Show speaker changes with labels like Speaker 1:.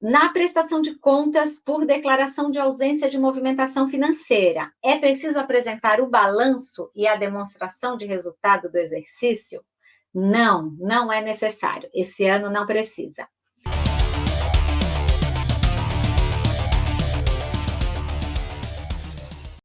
Speaker 1: Na prestação de contas por declaração de ausência de movimentação financeira, é preciso apresentar o balanço e a demonstração de resultado do exercício? Não, não é necessário. Esse ano não precisa.